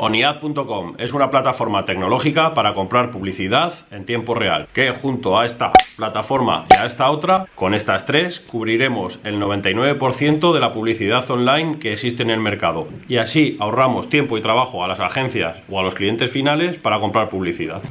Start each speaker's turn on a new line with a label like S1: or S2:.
S1: Oniad.com es una plataforma tecnológica para comprar publicidad en tiempo real, que junto a esta plataforma y a esta otra, con estas tres, cubriremos el 99% de la publicidad online que existe en el mercado. Y así ahorramos tiempo y trabajo a las agencias o a los clientes finales para comprar publicidad.